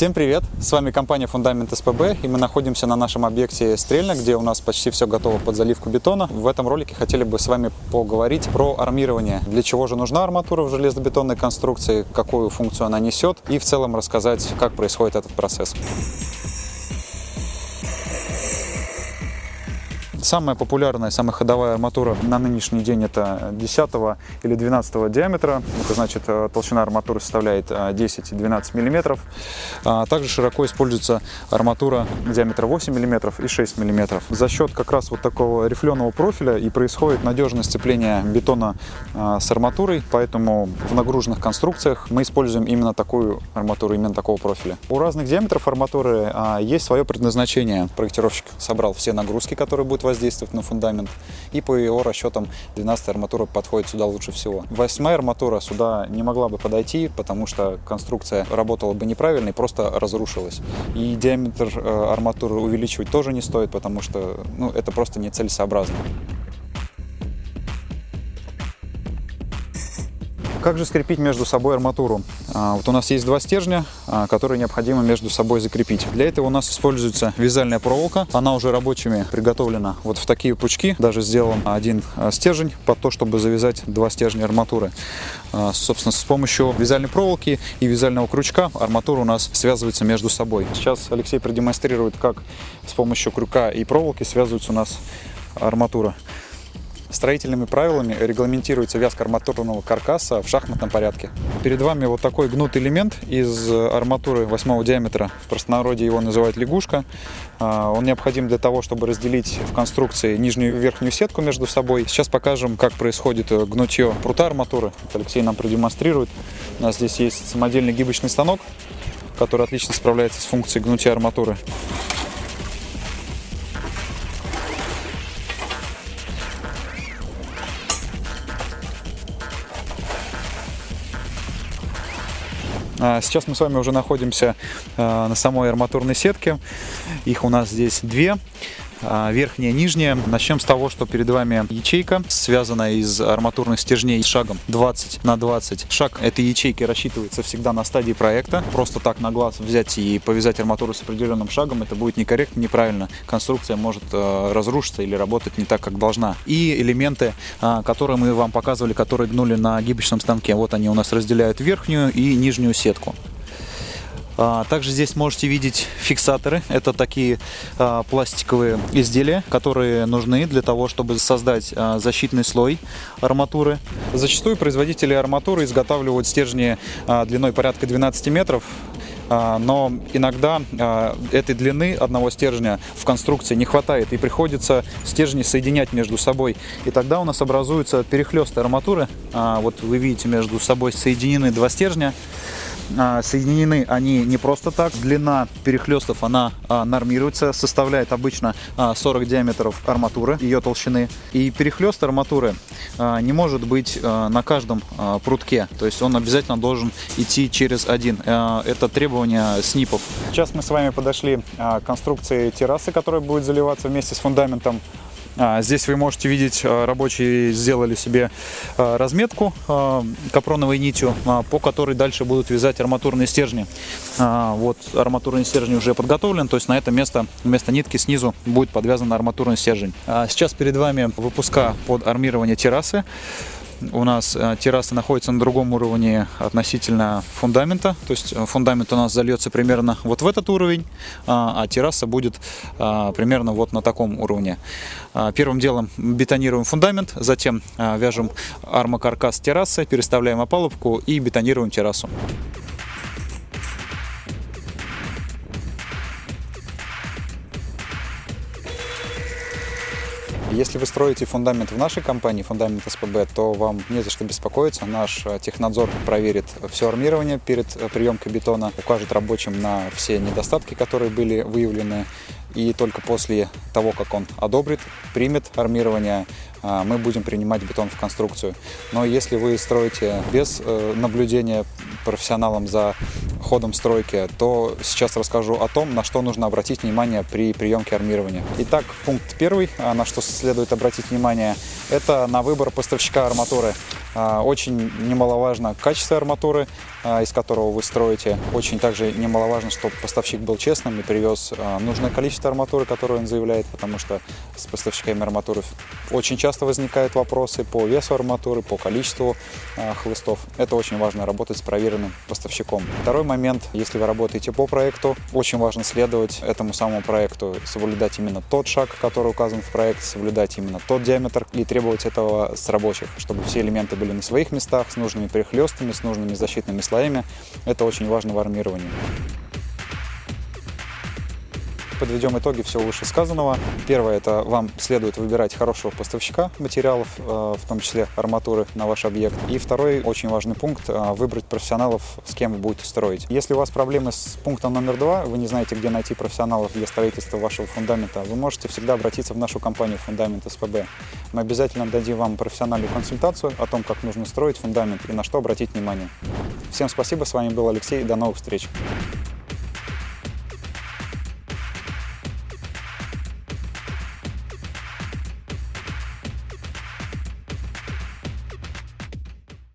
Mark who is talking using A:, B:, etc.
A: Всем привет! С вами компания Фундамент СПБ и мы находимся на нашем объекте Стрельна, где у нас почти все готово под заливку бетона. В этом ролике хотели бы с вами поговорить про армирование. Для чего же нужна арматура в железобетонной конструкции, какую функцию она несет и в целом рассказать, как происходит этот процесс. Самая популярная, самая ходовая арматура на нынешний день это 10 или 12 диаметра. Это значит э, толщина арматуры составляет 10-12 э, мм. А также широко используется арматура диаметра 8 мм и 6 мм. За счет как раз вот такого рифленого профиля и происходит надежное сцепление бетона э, с арматурой, поэтому в нагруженных конструкциях мы используем именно такую арматуру, именно такого профиля. У разных диаметров арматуры есть свое предназначение. Проектировщик собрал все нагрузки, которые будут воздействовать на фундамент. И по его расчетам 12 арматура подходит сюда лучше всего. 8 арматура сюда не могла бы подойти, потому что конструкция работала бы неправильно и просто разрушилась. И диаметр э, арматуры увеличивать тоже не стоит, потому что ну, это просто нецелесообразно. Как же скрепить между собой арматуру? А, вот у нас есть два стержня, а, которые необходимо между собой закрепить. Для этого у нас используется вязальная проволока. Она уже рабочими приготовлена вот в такие пучки. Даже сделан один а, стержень под то, чтобы завязать два стержня арматуры. Собственно, с помощью вязальной проволоки и вязального крючка арматура у нас связывается между собой. Сейчас Алексей продемонстрирует, как с помощью крюка и проволоки связывается у нас арматура. Строительными правилами регламентируется вязка арматурного каркаса в шахматном порядке. Перед вами вот такой гнутый элемент из арматуры 8 диаметра. В простонародье его называют лягушка. А, он необходим для того, чтобы разделить в конструкции нижнюю и верхнюю сетку между собой. Сейчас покажем, как происходит гнутье прута арматуры. Алексей нам продемонстрирует. У нас здесь есть самодельный гибочный станок, который отлично справляется с функцией гнутия арматуры. Сейчас мы с вами уже находимся а, на самой арматурной сетке. Их у нас здесь две. А, верхняя, нижняя. Начнем с того, что перед вами ячейка, связанная из арматурных стержней с шагом 20 на 20. Шаг этой ячейки рассчитывается всегда на стадии проекта. Просто так на глаз взять и повязать арматуру с определенным шагом, это будет некорректно, неправильно. Конструкция может э, разрушиться или работать не так, как должна. И элементы, э, которые мы вам показывали, которые гнули на гибочном станке, вот они у нас разделяют верхнюю и нижнюю сетку. А, также здесь можете видеть фиксаторы. Это такие а, пластиковые изделия, которые нужны для того, чтобы создать а, защитный слой арматуры. Зачастую производители арматуры изготавливают стержни длиной порядка 12 метров но иногда этой длины одного стержня в конструкции не хватает и приходится стержни соединять между собой. И тогда у нас образуются перехлесты арматуры. Вот вы видите между собой соединены два стержня. А, соединены они не просто так. Длина перехлестов она а, нормируется, составляет обычно 40 а, диаметров арматуры, ее толщины. И перехлест арматуры не может быть на каждом прутке, то есть он обязательно должен идти через один. Это требование СНИПов. Сейчас мы с вами подошли к конструкции террасы, которая будет заливаться вместе с фундаментом. А, здесь вы можете видеть, а, рабочие сделали себе а, разметку капроновой нитью, по которой дальше будут вязать арматурные стержни. Вот арматурный стержень уже подготовлен, то есть на это место вместо нитки снизу будет подвязан арматурный стержень. Сейчас перед вами выпуска под армирование террасы у нас э, терраса находится на другом уровне относительно фундамента. То есть э, фундамент у нас зальется примерно вот в этот уровень, а, а терраса будет а, примерно вот на таком уровне. А, первым делом бетонируем фундамент, затем вяжем армокаркас террасы, переставляем опалубку и бетонируем террасу. Если вы строите фундамент в нашей компании, фундамент СПБ, то вам не за что беспокоиться. Наш э, технадзор проверит все армирование перед э, приемкой бетона, укажет рабочим на все недостатки, которые были выявлены. И только после того, как он одобрит, примет армирование, э, мы будем принимать бетон в конструкцию. Но если вы строите без наблюдения профессионалом за ходом стройки, то сейчас расскажу о том, на что нужно обратить внимание при приемке армирования. Итак, пункт первый, а, на что следует обратить внимание, это на выбор поставщика арматуры. А, Очень немаловажно качество арматуры, а, из которого вы строите. Очень также немаловажно, чтобы поставщик был честным и привез а, нужное количество арматуры, которое он заявляет, потому что с поставщиками арматуры очень часто возникают вопросы по весу арматуры, по количеству хлыстов. Это очень важно работать с проверенным поставщиком. Второй момент, если вы работаете по проекту, очень важно следовать этому самому проекту, соблюдать именно тот шаг, который указан в проекте, соблюдать именно тот диаметр и требовать этого с рабочих, чтобы все элементы были на своих местах, с нужными перехлестами, с нужными защитными слоями. Это очень важно в армировании подведем итоги всего вышесказанного. Первое, это вам следует выбирать хорошего поставщика материалов, э, в том числе арматуры на ваш объект. И второй очень важный пункт, э, выбрать профессионалов, с кем вы будете строить. Если у вас проблемы с пунктом номер два, вы не знаете, где найти профессионалов для строительства вашего фундамента, вы можете всегда обратиться в нашу компанию «Фундамент СПБ». Мы обязательно дадим вам профессиональную консультацию о том, как нужно строить фундамент и на что обратить внимание. Всем спасибо, с вами был Алексей, до новых встреч!